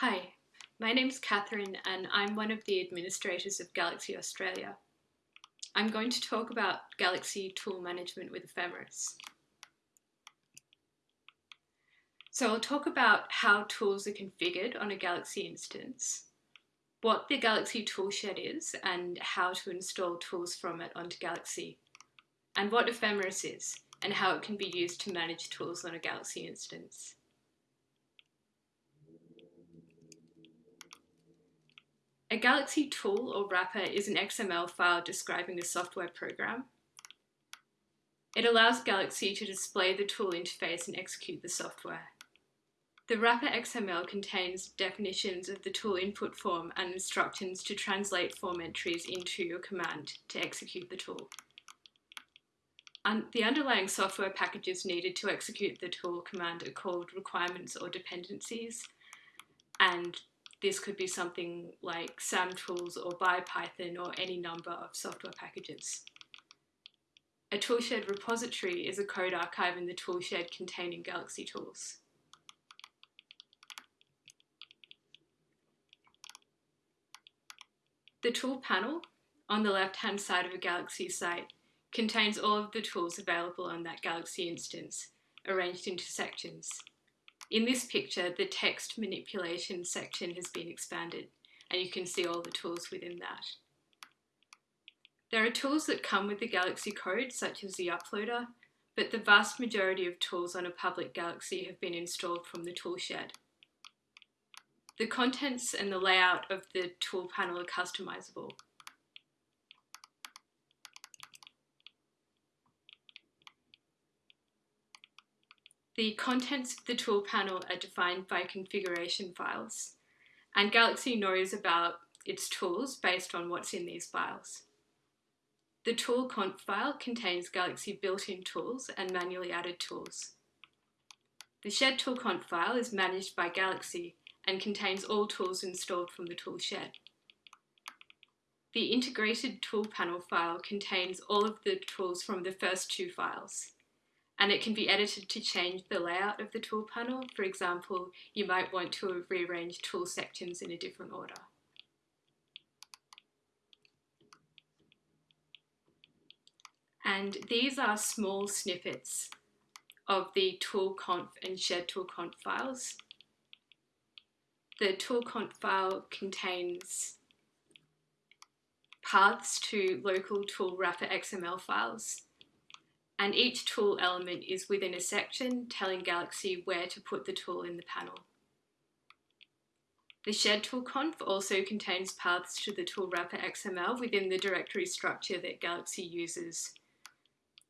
Hi, my name's Catherine and I'm one of the administrators of Galaxy Australia. I'm going to talk about Galaxy tool management with Ephemeris. So I'll talk about how tools are configured on a Galaxy instance, what the Galaxy toolshed is and how to install tools from it onto Galaxy, and what Ephemeris is and how it can be used to manage tools on a Galaxy instance. A Galaxy tool or wrapper is an XML file describing a software program. It allows Galaxy to display the tool interface and execute the software. The wrapper XML contains definitions of the tool input form and instructions to translate form entries into your command to execute the tool. And the underlying software packages needed to execute the tool command are called requirements or dependencies, and this could be something like samtools or Biopython or any number of software packages. A toolshed repository is a code archive in the toolshed containing Galaxy tools. The tool panel on the left-hand side of a Galaxy site contains all of the tools available on that Galaxy instance, arranged into sections. In this picture, the text manipulation section has been expanded and you can see all the tools within that. There are tools that come with the Galaxy code, such as the uploader, but the vast majority of tools on a public Galaxy have been installed from the toolshed. The contents and the layout of the tool panel are customizable. The contents of the tool panel are defined by configuration files, and Galaxy knows about its tools based on what's in these files. The tool conf file contains Galaxy built-in tools and manually added tools. The shed tool conf file is managed by Galaxy and contains all tools installed from the tool shed. The integrated tool panel file contains all of the tools from the first two files and it can be edited to change the layout of the tool panel. For example, you might want to rearrange tool sections in a different order. And these are small snippets of the toolconf and shed toolconf files. The toolconf file contains paths to local tool wrapper XML files and each tool element is within a section telling Galaxy where to put the tool in the panel. The shed tool conf also contains paths to the tool wrapper XML within the directory structure that Galaxy uses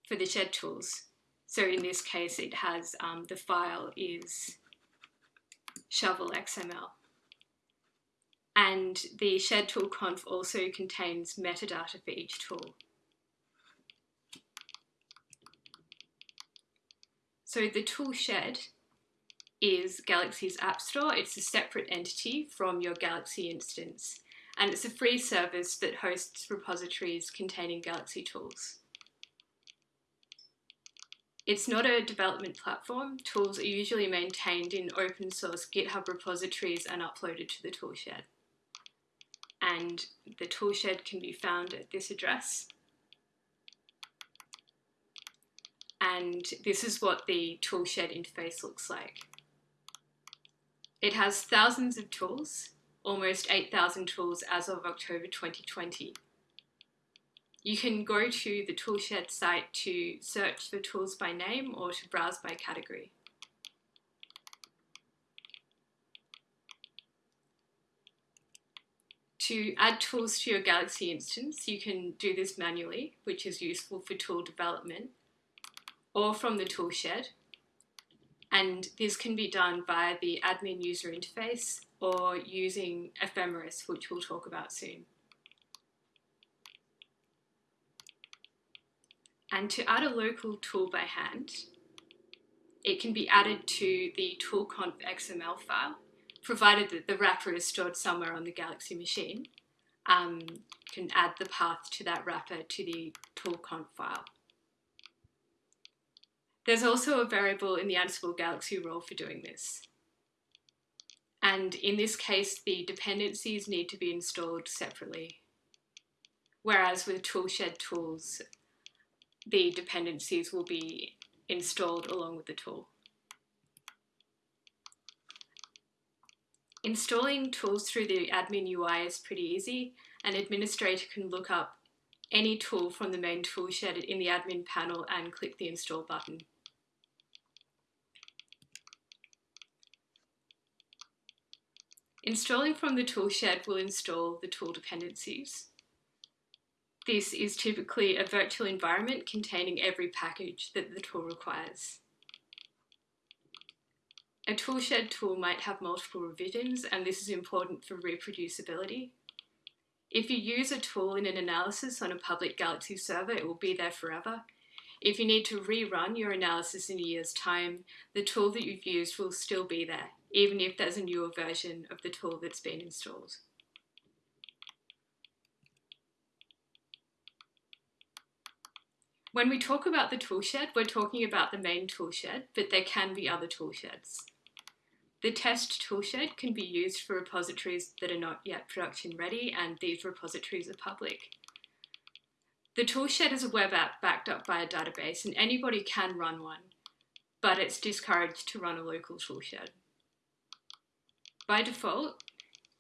for the shed tools. So in this case, it has um, the file is shovel XML. And the shed tool conf also contains metadata for each tool. So the tool shed is Galaxy's App Store. It's a separate entity from your Galaxy instance, and it's a free service that hosts repositories containing Galaxy tools. It's not a development platform. Tools are usually maintained in open source GitHub repositories and uploaded to the toolshed. And the toolshed can be found at this address. And this is what the toolshed interface looks like. It has thousands of tools, almost 8,000 tools as of October 2020. You can go to the toolshed site to search for tools by name or to browse by category. To add tools to your Galaxy instance, you can do this manually, which is useful for tool development or from the toolshed. And this can be done via the admin user interface or using Ephemeris, which we'll talk about soon. And to add a local tool by hand, it can be added to the toolconf XML file, provided that the wrapper is stored somewhere on the Galaxy machine. Um, can add the path to that wrapper to the toolconf file. There's also a variable in the Ansible Galaxy role for doing this. And in this case, the dependencies need to be installed separately. Whereas with toolshed tools, the dependencies will be installed along with the tool. Installing tools through the admin UI is pretty easy. An administrator can look up any tool from the main toolshed in the admin panel and click the install button. Installing from the toolshed will install the tool dependencies. This is typically a virtual environment containing every package that the tool requires. A toolshed tool might have multiple revisions and this is important for reproducibility. If you use a tool in an analysis on a public Galaxy server, it will be there forever. If you need to rerun your analysis in a year's time, the tool that you've used will still be there, even if there's a newer version of the tool that's been installed. When we talk about the toolshed, we're talking about the main toolshed, but there can be other toolsheds. The test toolshed can be used for repositories that are not yet production ready, and these repositories are public. The toolshed is a web app backed up by a database, and anybody can run one, but it's discouraged to run a local toolshed. By default,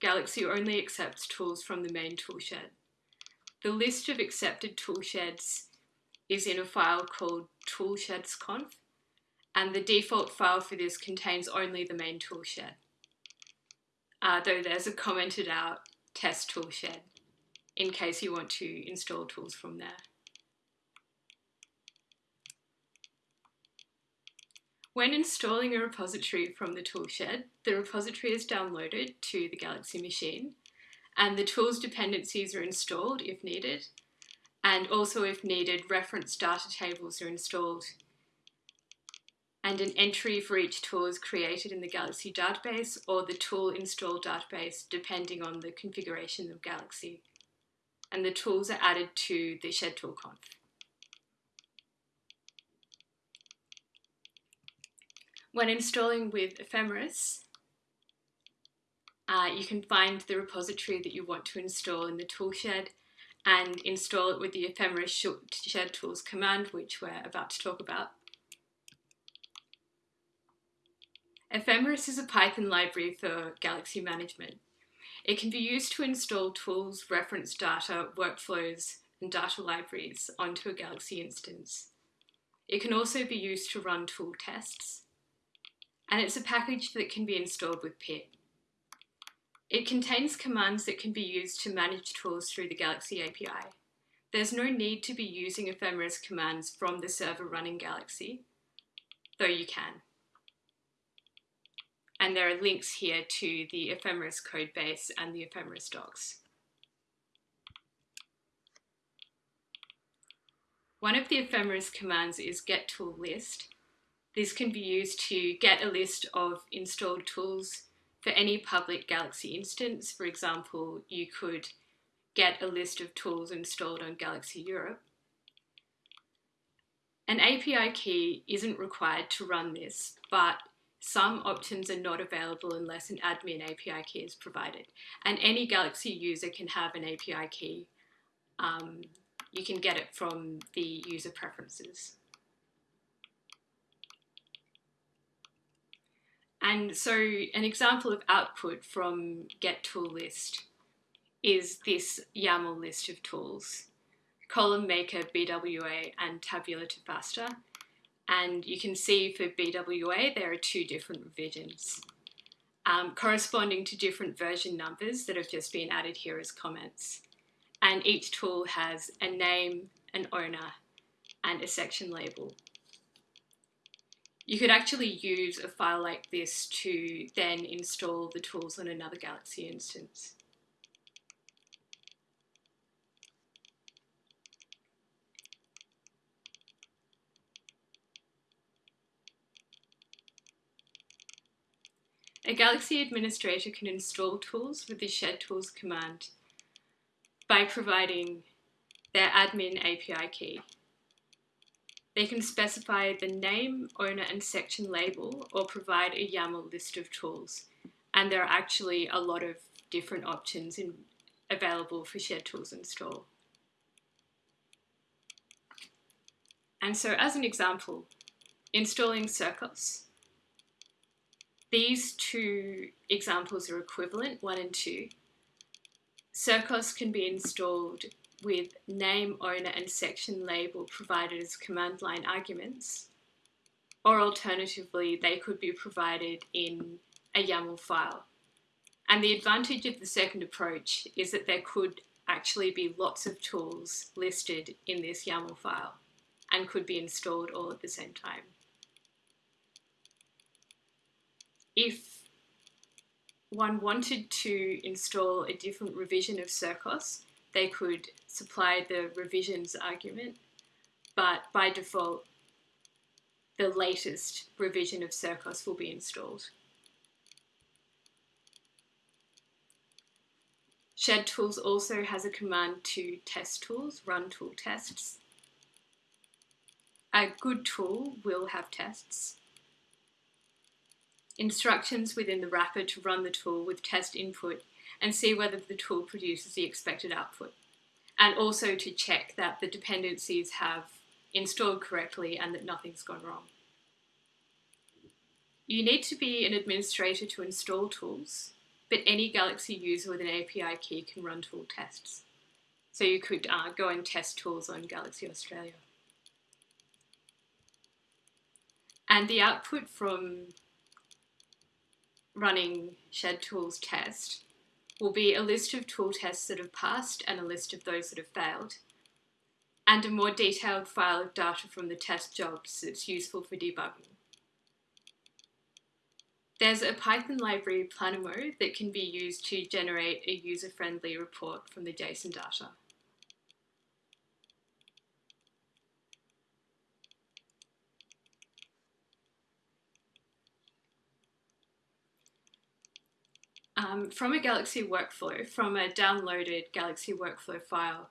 Galaxy only accepts tools from the main toolshed. The list of accepted toolsheds is in a file called toolshedsconf, and the default file for this contains only the main toolshed, uh, though there's a commented out test toolshed in case you want to install tools from there. When installing a repository from the toolshed, the repository is downloaded to the Galaxy machine, and the tools dependencies are installed if needed, and also if needed, reference data tables are installed and an entry for each tool is created in the Galaxy database or the tool install database depending on the configuration of Galaxy. And the tools are added to the shed tool conf. When installing with Ephemeris, uh, you can find the repository that you want to install in the toolshed and install it with the ephemeris shed tools command, which we're about to talk about. Ephemeris is a Python library for Galaxy management. It can be used to install tools, reference data, workflows, and data libraries onto a Galaxy instance. It can also be used to run tool tests. And it's a package that can be installed with pip. It contains commands that can be used to manage tools through the Galaxy API. There's no need to be using Ephemeris commands from the server running Galaxy, though you can. And there are links here to the Ephemeris codebase and the Ephemeris docs. One of the Ephemeris commands is get tool list. This can be used to get a list of installed tools for any public Galaxy instance, for example, you could get a list of tools installed on Galaxy Europe. An API key isn't required to run this, but some options are not available unless an admin API key is provided. And any Galaxy user can have an API key. Um, you can get it from the user preferences. And so an example of output from get tool list is this YAML list of tools, column maker, BWA, and tabular FASTA. And you can see for BWA, there are two different revisions um, corresponding to different version numbers that have just been added here as comments. And each tool has a name, an owner, and a section label. You could actually use a file like this to then install the tools on another Galaxy instance. A Galaxy administrator can install tools with the shed tools command by providing their admin API key. They can specify the name, owner and section label or provide a YAML list of tools. And there are actually a lot of different options in, available for shed Tools install. And so as an example, installing Circos. These two examples are equivalent, one and two. Circos can be installed with name, owner and section label provided as command line arguments, or alternatively, they could be provided in a YAML file. And the advantage of the second approach is that there could actually be lots of tools listed in this YAML file and could be installed all at the same time. If one wanted to install a different revision of Circos, they could supply the revisions argument, but by default, the latest revision of Circos will be installed. Shed Tools also has a command to test tools, run tool tests. A good tool will have tests. Instructions within the wrapper to run the tool with test input and see whether the tool produces the expected output. And also to check that the dependencies have installed correctly and that nothing's gone wrong. You need to be an administrator to install tools, but any Galaxy user with an API key can run tool tests. So you could uh, go and test tools on Galaxy Australia. And the output from running Shed Tools test will be a list of tool tests that have passed and a list of those that have failed, and a more detailed file of data from the test jobs that's useful for debugging. There's a Python library Planemo that can be used to generate a user-friendly report from the JSON data. Um, from a Galaxy workflow, from a downloaded Galaxy workflow file,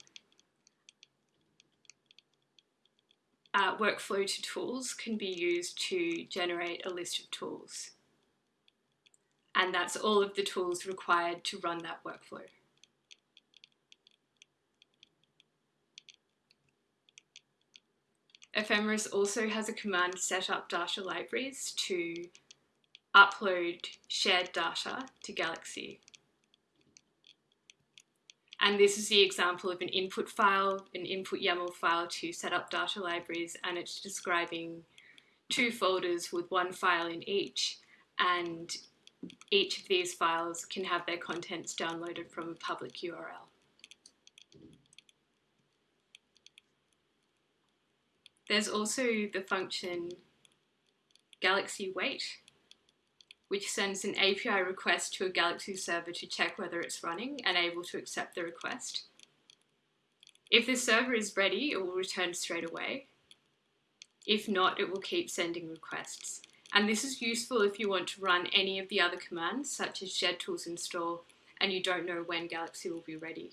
uh, workflow to tools can be used to generate a list of tools. And that's all of the tools required to run that workflow. Ephemeris also has a command set up data libraries to upload shared data to Galaxy. And this is the example of an input file, an input YAML file to set up data libraries, and it's describing two folders with one file in each, and each of these files can have their contents downloaded from a public URL. There's also the function Galaxy Wait, which sends an API request to a Galaxy server to check whether it's running and able to accept the request. If the server is ready, it will return straight away. If not, it will keep sending requests. And this is useful if you want to run any of the other commands, such as shed tools install, and you don't know when Galaxy will be ready.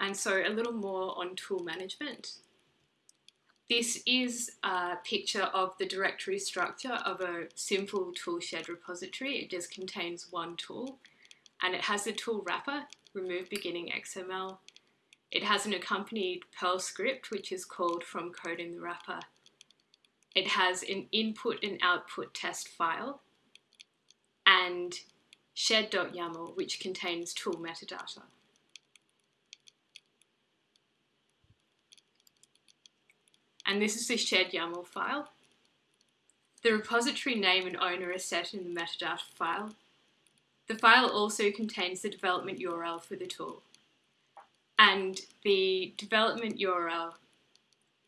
And so a little more on tool management. This is a picture of the directory structure of a simple toolshed repository. It just contains one tool and it has the tool wrapper, remove beginning XML. It has an accompanied Perl script which is called from code in the wrapper. It has an input and output test file and shed.yaml which contains tool metadata. And this is the shed YAML file. The repository name and owner are set in the metadata file. The file also contains the development URL for the tool. And the development URL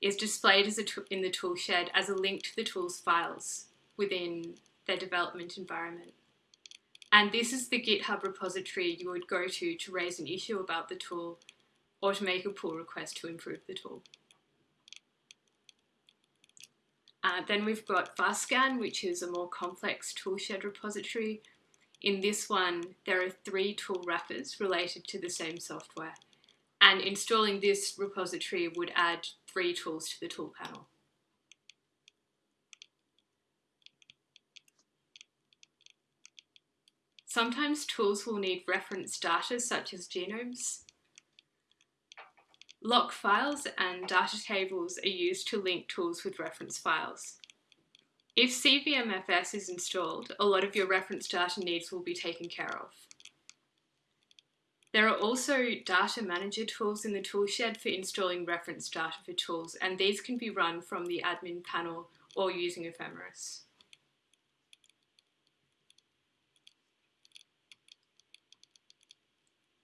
is displayed in the tool shed as a link to the tool's files within their development environment. And this is the GitHub repository you would go to to raise an issue about the tool or to make a pull request to improve the tool. Uh, then we've got VarScan, which is a more complex toolshed repository. In this one, there are three tool wrappers related to the same software. And installing this repository would add three tools to the tool panel. Sometimes tools will need reference data such as genomes Loc files and data tables are used to link tools with reference files. If CVMFS is installed, a lot of your reference data needs will be taken care of. There are also data manager tools in the toolshed for installing reference data for tools, and these can be run from the admin panel or using Ephemeris.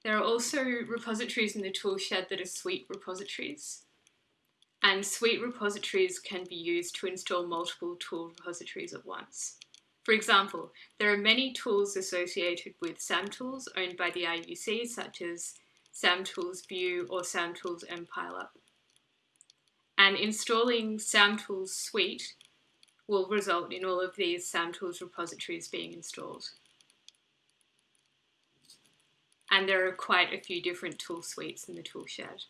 There are also repositories in the toolshed that are suite repositories. And suite repositories can be used to install multiple tool repositories at once. For example, there are many tools associated with SAMtools owned by the IUC, such as SAMtools View or SAMtools MPileup. And installing SAMtools Suite will result in all of these SAMtools repositories being installed. And there are quite a few different tool suites in the toolshed.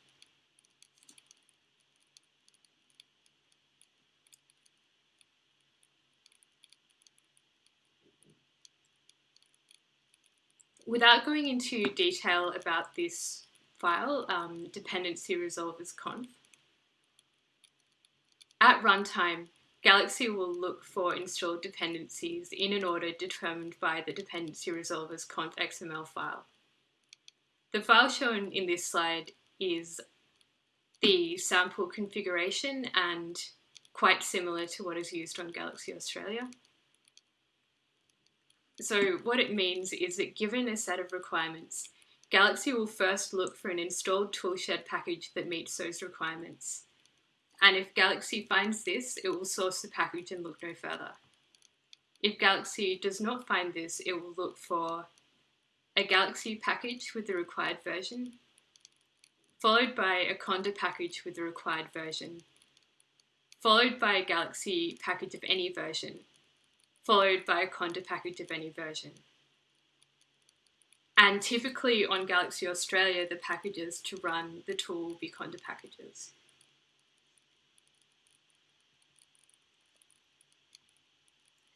without going into detail about this file, um, dependency resolvers conf, at runtime, Galaxy will look for installed dependencies in an order determined by the dependency resolvers conf XML file. The file shown in this slide is the sample configuration and quite similar to what is used on Galaxy Australia. So what it means is that given a set of requirements, Galaxy will first look for an installed toolshed package that meets those requirements. And if Galaxy finds this, it will source the package and look no further. If Galaxy does not find this, it will look for a Galaxy package with the required version, followed by a Conda package with the required version, followed by a Galaxy package of any version, followed by a conda package of any version. And typically on Galaxy Australia, the packages to run the tool will be conda packages.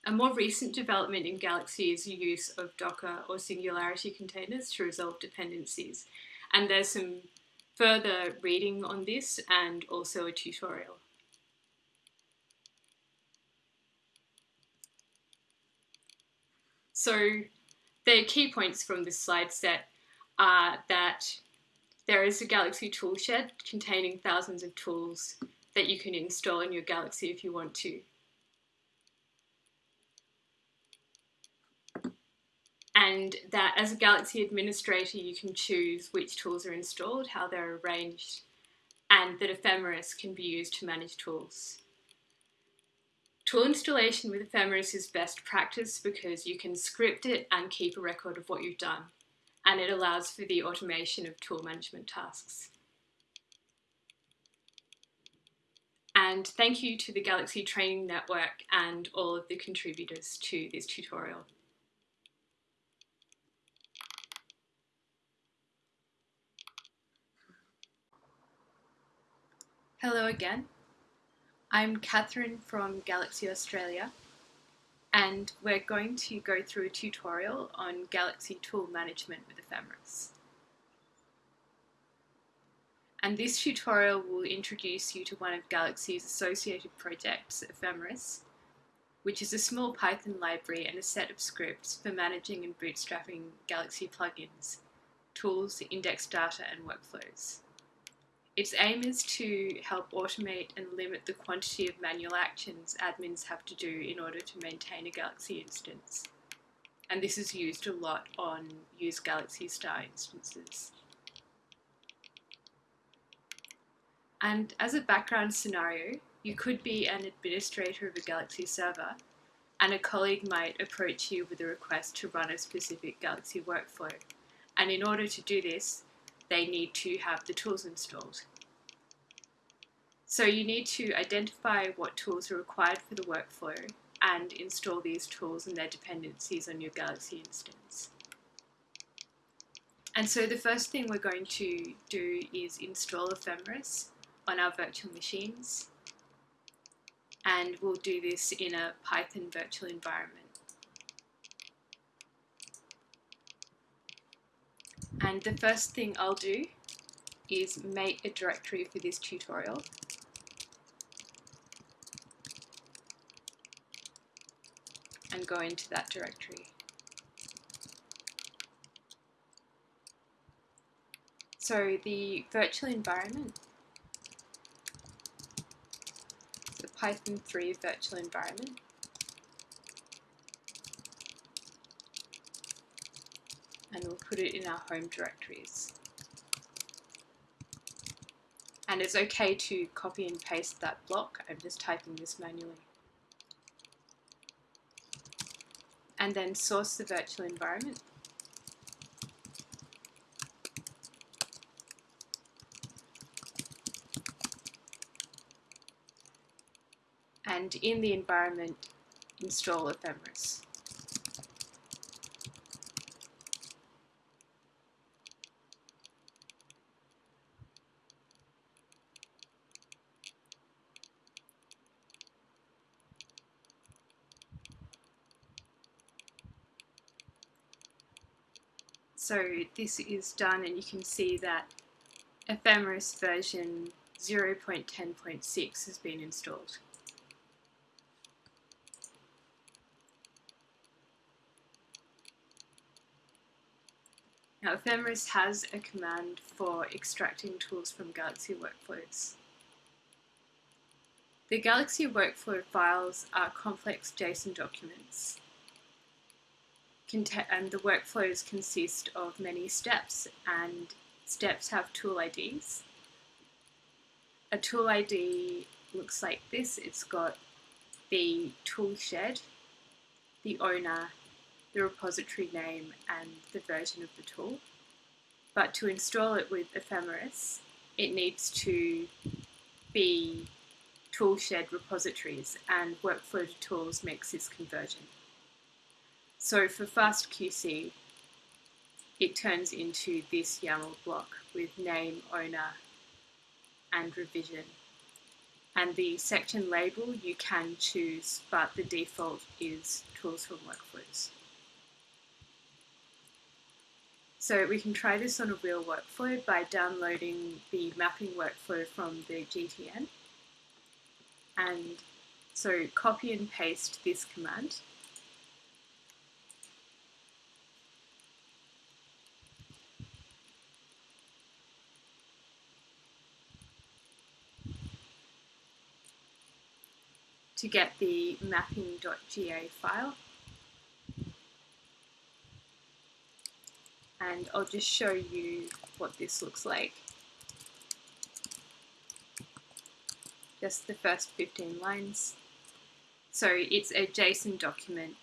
A more recent development in Galaxy is the use of Docker or Singularity containers to resolve dependencies. And there's some further reading on this and also a tutorial. So the key points from this slide set are that there is a Galaxy toolshed containing thousands of tools that you can install in your Galaxy if you want to. And that as a Galaxy administrator, you can choose which tools are installed, how they're arranged, and that Ephemeris can be used to manage tools. Tool installation with Ephemeris is best practice because you can script it and keep a record of what you've done, and it allows for the automation of tool management tasks. And thank you to the Galaxy Training Network and all of the contributors to this tutorial. Hello again. I'm Catherine from Galaxy Australia and we're going to go through a tutorial on Galaxy tool management with Ephemeris. And this tutorial will introduce you to one of Galaxy's associated projects, Ephemeris, which is a small Python library and a set of scripts for managing and bootstrapping Galaxy plugins, tools, index data and workflows. Its aim is to help automate and limit the quantity of manual actions admins have to do in order to maintain a Galaxy instance. And this is used a lot on use Galaxy Star instances. And as a background scenario, you could be an administrator of a Galaxy server and a colleague might approach you with a request to run a specific Galaxy workflow. And in order to do this, they need to have the tools installed. So you need to identify what tools are required for the workflow and install these tools and their dependencies on your Galaxy instance. And so the first thing we're going to do is install Ephemeris on our virtual machines. And we'll do this in a Python virtual environment. And the first thing I'll do is make a directory for this tutorial. And go into that directory. So the virtual environment, the Python 3 virtual environment, and we'll put it in our home directories. And it's okay to copy and paste that block. I'm just typing this manually. And then source the virtual environment. And in the environment, install Ephemeris. So this is done and you can see that Ephemeris version 0.10.6 has been installed. Now Ephemeris has a command for extracting tools from Galaxy workflows. The Galaxy workflow files are complex JSON documents and the workflows consist of many steps and steps have tool IDs. A tool ID looks like this. It's got the tool shed, the owner, the repository name and the version of the tool. But to install it with Ephemeris, it needs to be toolshed repositories and Workflow to Tools makes this conversion. So for FastQC, it turns into this YAML block with name, owner, and revision. And the section label you can choose, but the default is tools from workflows. So we can try this on a real workflow by downloading the mapping workflow from the GTN. And so copy and paste this command to get the mapping.ga file. And I'll just show you what this looks like. Just the first 15 lines. So it's a JSON document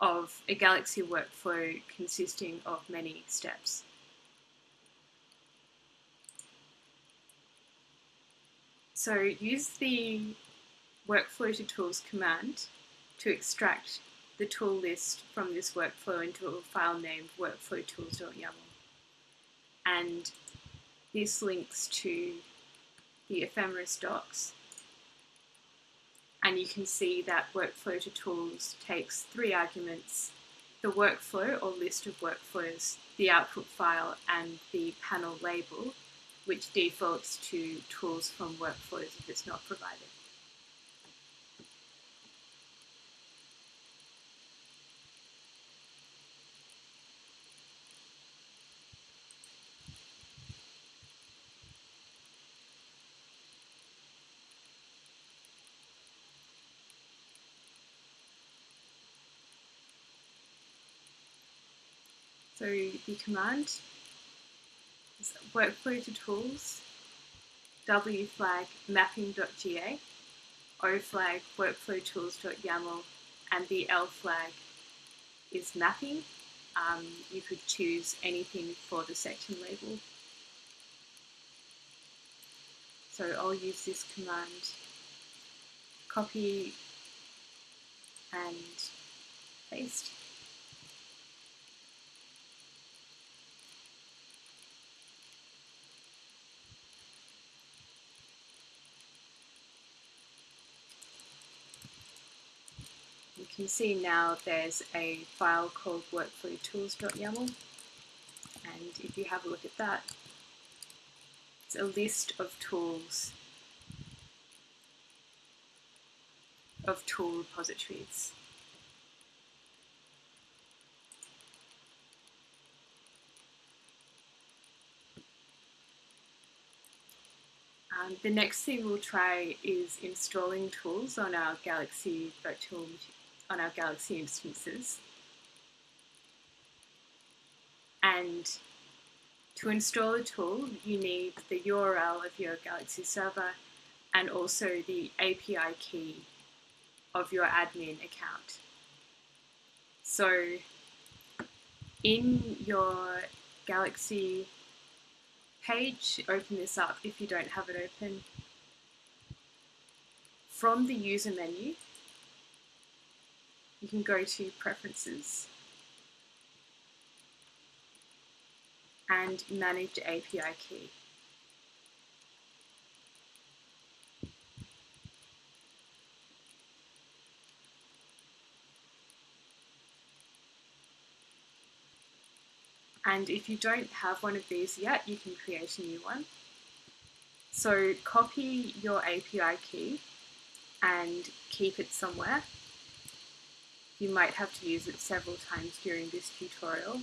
of a Galaxy workflow consisting of many steps. So use the workflow to tools command to extract the tool list from this workflow into a file named workflowtools.yaml. And this links to the ephemeris docs. And you can see that workflow to tools takes three arguments, the workflow or list of workflows, the output file, and the panel label, which defaults to tools from workflows if it's not provided. So the command is workflow to tools, w flag mapping.ga, o flag workflow workflowtools.yaml, and the l flag is mapping. Um, you could choose anything for the section label. So I'll use this command, copy and paste. Can see now there's a file called workflowtools.yaml and if you have a look at that, it's a list of tools, of tool repositories. Um, the next thing we'll try is installing tools on our Galaxy virtual on our Galaxy instances. And to install a tool, you need the URL of your Galaxy server and also the API key of your admin account. So in your Galaxy page, open this up if you don't have it open. From the user menu, you can go to Preferences and Manage API Key. And if you don't have one of these yet, you can create a new one. So copy your API key and keep it somewhere. You might have to use it several times during this tutorial.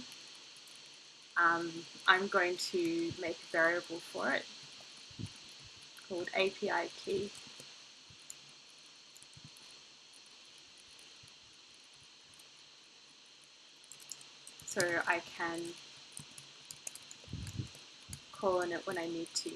Um, I'm going to make a variable for it called API key. So I can call on it when I need to.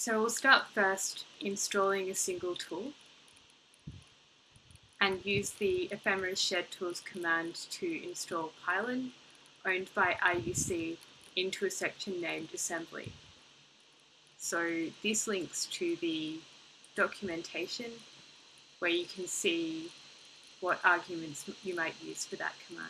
So we'll start first installing a single tool and use the Ephemeris shed tools command to install Pilon owned by IUC into a section named assembly. So this links to the documentation where you can see what arguments you might use for that command.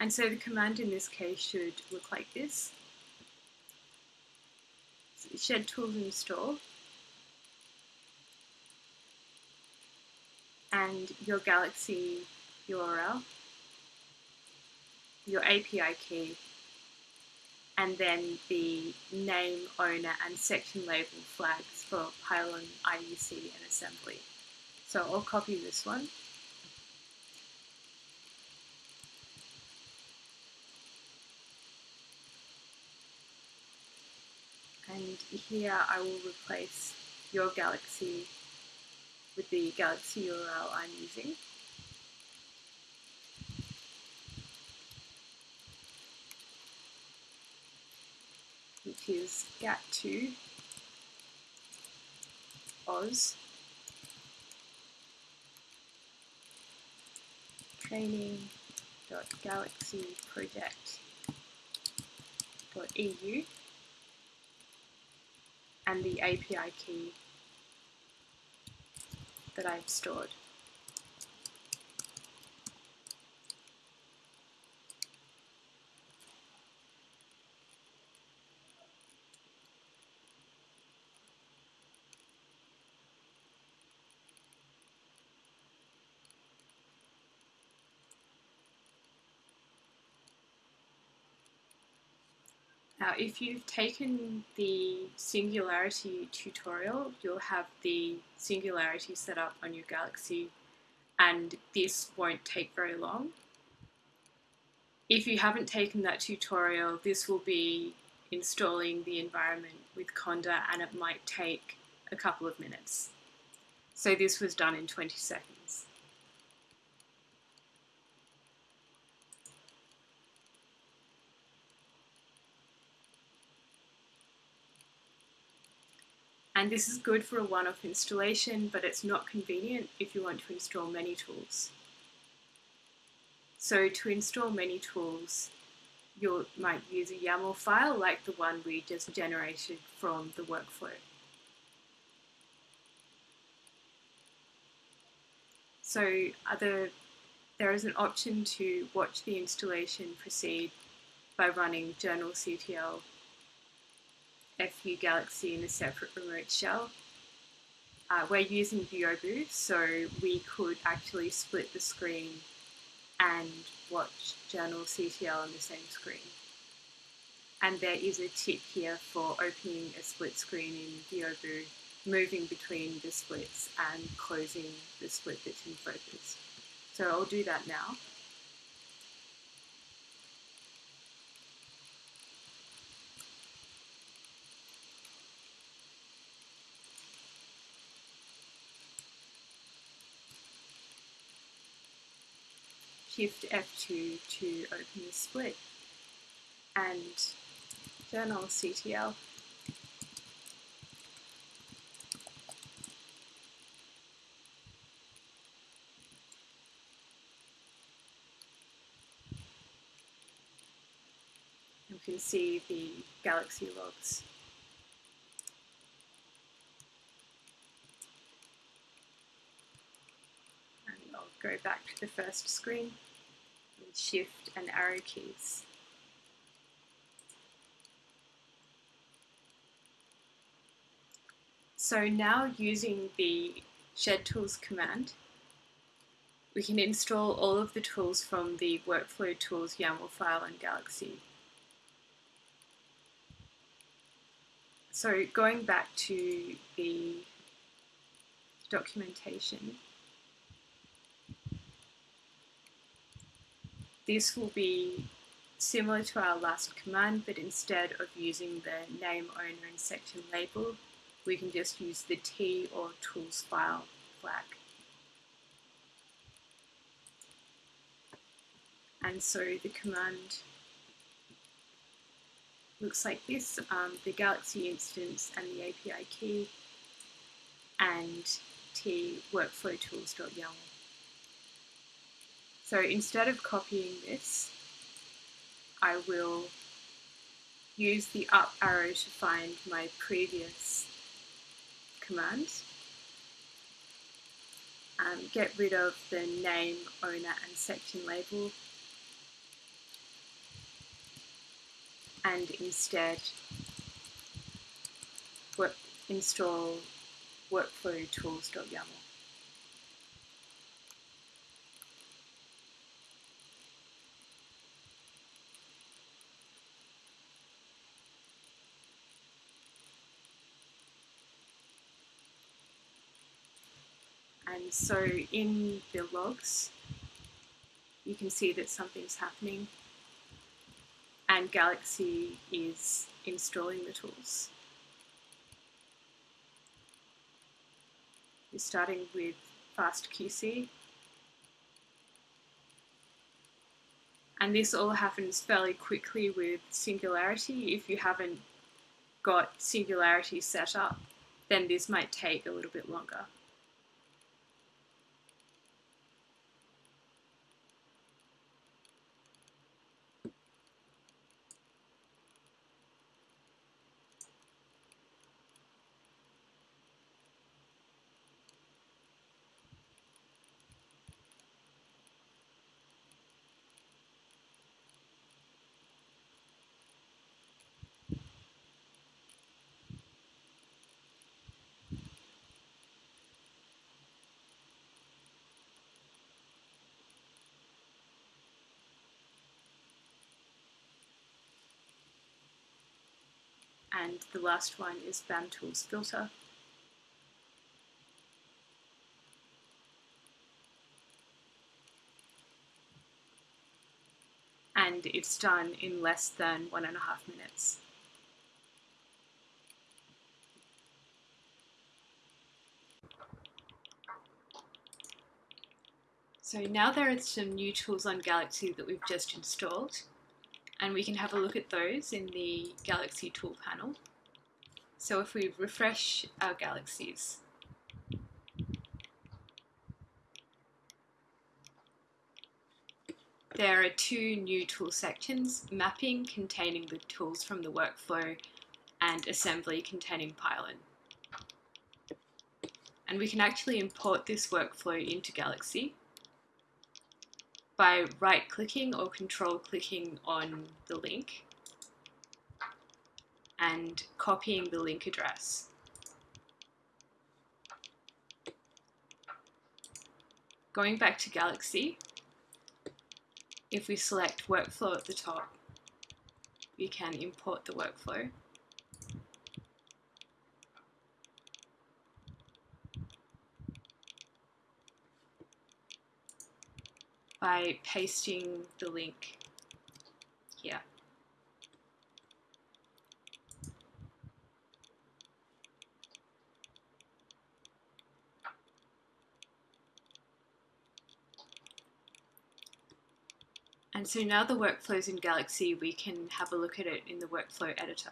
And so the command in this case should look like this. Shed tools install. And your Galaxy URL, your API key, and then the name, owner, and section label flags for Pilon, IUC, and assembly. So I'll copy this one. and here I will replace your Galaxy with the Galaxy URL I'm using. which is GAT2 Oz training.galaxyproject.eu and the API key that I've stored. If you've taken the Singularity tutorial, you'll have the Singularity set up on your Galaxy, and this won't take very long. If you haven't taken that tutorial, this will be installing the environment with Conda, and it might take a couple of minutes. So this was done in 20 seconds. And this is good for a one-off installation, but it's not convenient if you want to install many tools. So to install many tools, you might use a YAML file like the one we just generated from the workflow. So other, there is an option to watch the installation proceed by running journalctl FU Galaxy in a separate remote shell. Uh, we're using Byobu, so we could actually split the screen and watch journalctl on the same screen. And there is a tip here for opening a split screen in Byobu, moving between the splits and closing the split that's in focus. So I'll do that now. Shift F2 to open the split and journalctl. You can see the galaxy logs. And I'll go back to the first screen shift and arrow keys. So now using the shed tools command, we can install all of the tools from the workflow tools YAML file in Galaxy. So going back to the documentation, This will be similar to our last command, but instead of using the name owner and section label, we can just use the T or tools file flag. And so the command looks like this, um, the Galaxy instance and the API key and T workflow tools.yaml. So instead of copying this, I will use the up arrow to find my previous command. Um, get rid of the name, owner and section label and instead work, install workflow tools.yaml. And so in the logs, you can see that something's happening and Galaxy is installing the tools. You're starting with FastQC. And this all happens fairly quickly with Singularity. If you haven't got Singularity set up, then this might take a little bit longer. And the last one is BAM Tools Filter. And it's done in less than one and a half minutes. So now there are some new tools on Galaxy that we've just installed and we can have a look at those in the Galaxy tool panel. So if we refresh our galaxies, there are two new tool sections, mapping containing the tools from the workflow and assembly containing Pilon. And we can actually import this workflow into Galaxy by right clicking or control clicking on the link and copying the link address. Going back to Galaxy, if we select workflow at the top, we can import the workflow. By pasting the link here. And so now the workflow's in Galaxy, we can have a look at it in the workflow editor.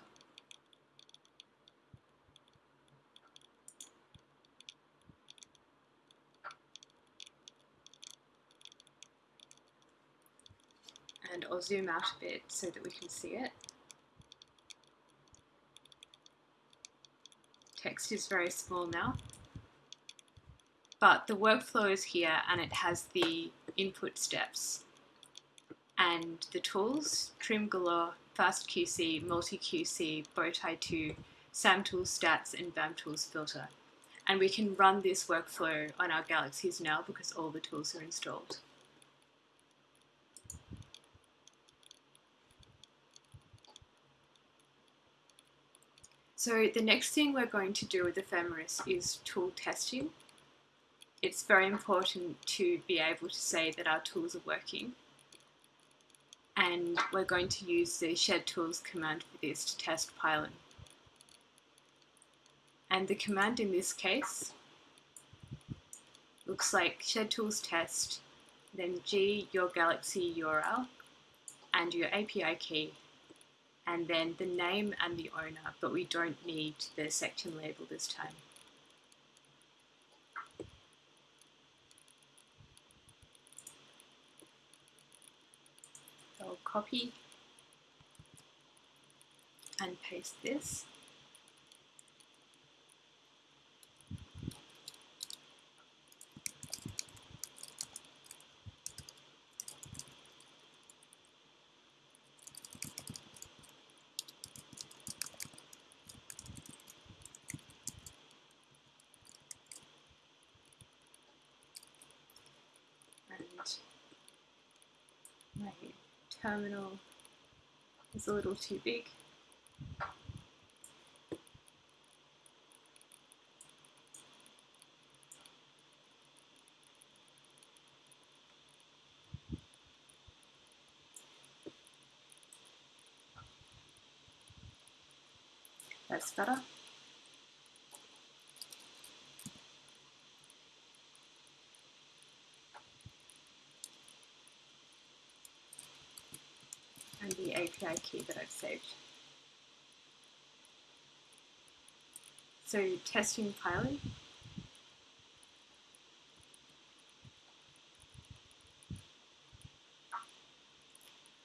And I'll zoom out a bit so that we can see it. Text is very small now. But the workflow is here and it has the input steps and the tools, Trim Galore, Fast QC, Multi QC, Bowtie 2, SAMTools Stats, and BAMTools Filter. And we can run this workflow on our Galaxies now because all the tools are installed. So the next thing we're going to do with Ephemeris is tool testing. It's very important to be able to say that our tools are working and we're going to use the shed tools command for this to test Pilon. And the command in this case looks like shed tools test, then G your galaxy URL and your API key, and then the name and the owner, but we don't need the section label this time. I'll copy and paste this. Terminal is a little too big. That's better. API key that I've saved. So testing Pilon.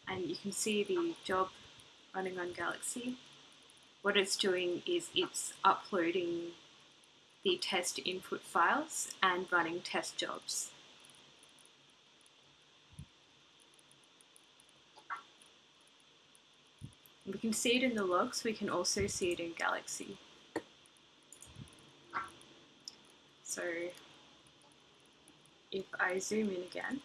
And you can see the job running on Galaxy. What it's doing is it's uploading the test input files and running test jobs. We can see it in the logs, we can also see it in Galaxy. So if I zoom in again,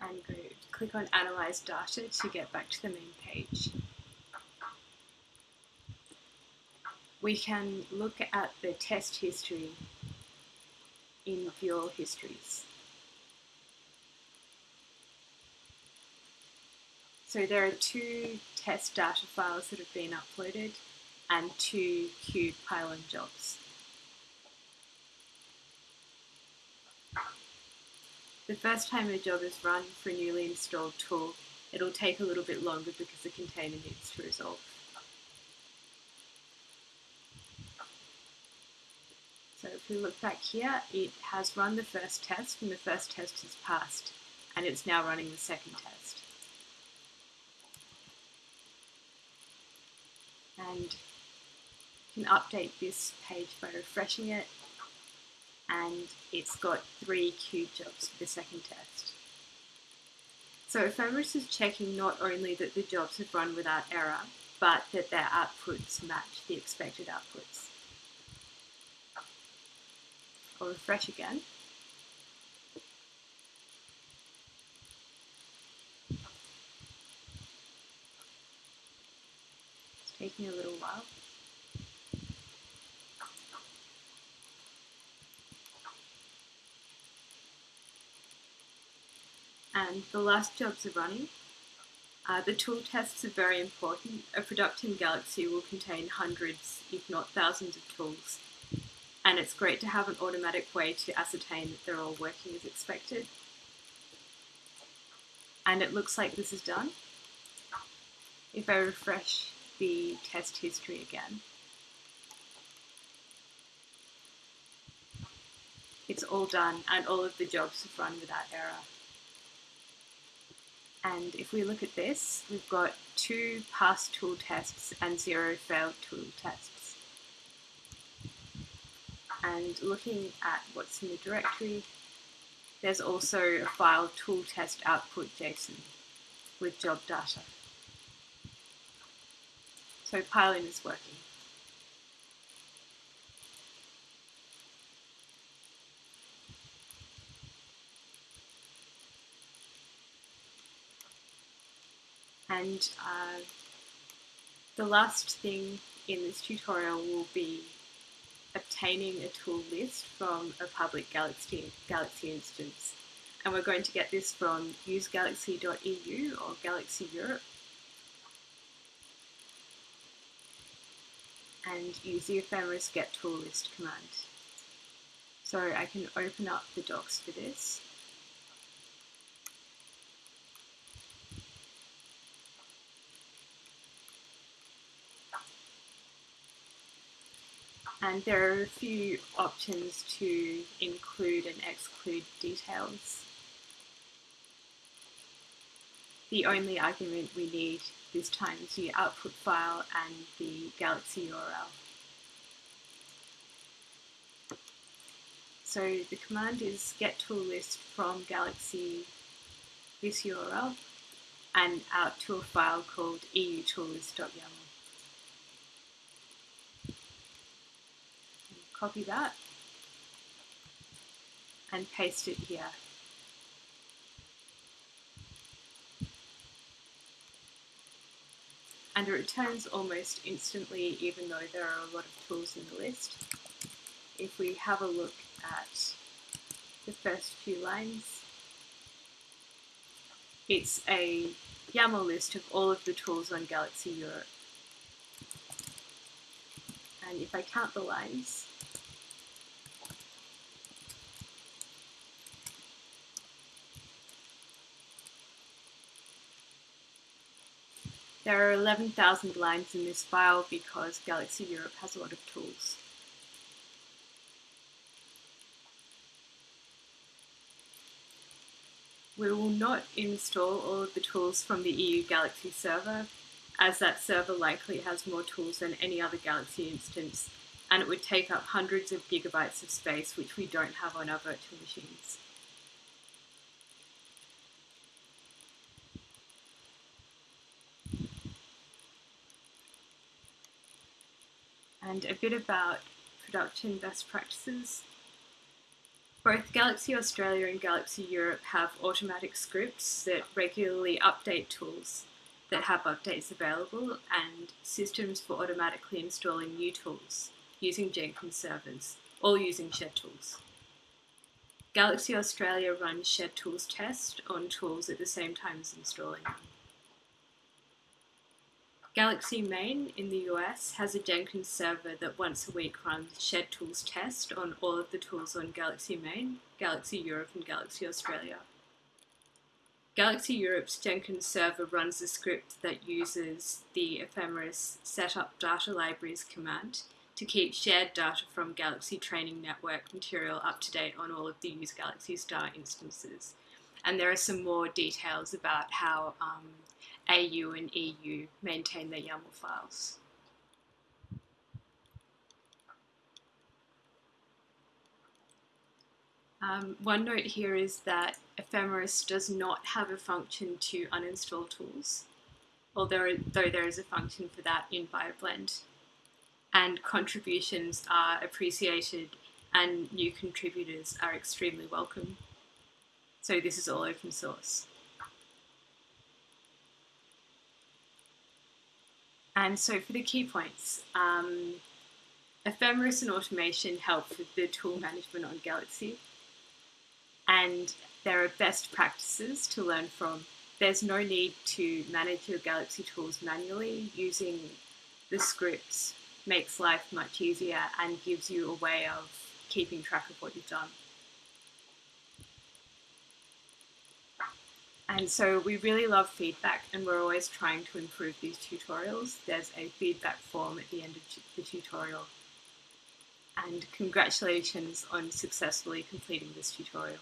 and go click on Analyze Data to get back to the main page. We can look at the test history in View Histories. So there are two test data files that have been uploaded and two queued Pilon jobs. The first time a job is run for a newly installed tool, it'll take a little bit longer because the container needs to resolve. So if we look back here, it has run the first test and the first test has passed and it's now running the second test. And you can update this page by refreshing it and it's got three queued jobs for the second test. So Ephemeris is checking not only that the jobs have run without error, but that their outputs match the expected outputs. I'll refresh again. Taking a little while. and the last jobs are running. Uh, the tool tests are very important. A production galaxy will contain hundreds, if not thousands, of tools, and it's great to have an automatic way to ascertain that they're all working as expected. And it looks like this is done. If I refresh the test history again, it's all done and all of the jobs have run without error. And if we look at this, we've got two passed tool tests and zero failed tool tests. And looking at what's in the directory, there's also a file tool test output JSON with job data. So Pilon is working. And uh, the last thing in this tutorial will be obtaining a tool list from a public Galaxy, Galaxy instance. And we're going to get this from usegalaxy.eu or Galaxy Europe. And use the ephemeris get tool list command. So I can open up the docs for this. and there are a few options to include and exclude details. The only argument we need this time is the output file and the Galaxy URL. So the command is get tool list from Galaxy this URL and out to a file called eutoollist.yaml. copy that and paste it here. And it returns almost instantly even though there are a lot of tools in the list. If we have a look at the first few lines, it's a YAML list of all of the tools on Galaxy Europe. And if I count the lines, There are 11,000 lines in this file because Galaxy Europe has a lot of tools. We will not install all of the tools from the EU Galaxy server, as that server likely has more tools than any other Galaxy instance, and it would take up hundreds of gigabytes of space which we don't have on our virtual machines. And a bit about production best practices. Both Galaxy Australia and Galaxy Europe have automatic scripts that regularly update tools that have updates available and systems for automatically installing new tools using Jenkins servers, all using Shed Tools. Galaxy Australia runs Shed Tools test on tools at the same time as installing them. Galaxy Main in the US has a Jenkins server that once a week runs Shed Tools test on all of the tools on Galaxy Main, Galaxy Europe and Galaxy Australia. Galaxy Europe's Jenkins server runs a script that uses the ephemeris setup data libraries command to keep shared data from Galaxy Training Network material up to date on all of the Use Galaxy Star instances. And there are some more details about how um, AU and EU maintain their YAML files. Um, one note here is that Ephemeris does not have a function to uninstall tools, although though there is a function for that in BioBlend. And contributions are appreciated and new contributors are extremely welcome. So this is all open source. And so for the key points, um, Ephemeris and automation help with the tool management on Galaxy and there are best practices to learn from. There's no need to manage your Galaxy tools manually. Using the scripts makes life much easier and gives you a way of keeping track of what you've done. And so we really love feedback and we're always trying to improve these tutorials. There's a feedback form at the end of the tutorial. And congratulations on successfully completing this tutorial.